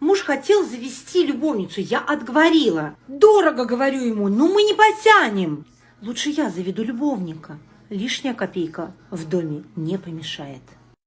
Муж хотел завести любовницу, я отговорила. Дорого, говорю ему, но мы не потянем. Лучше я заведу любовника. Лишняя копейка в доме не помешает.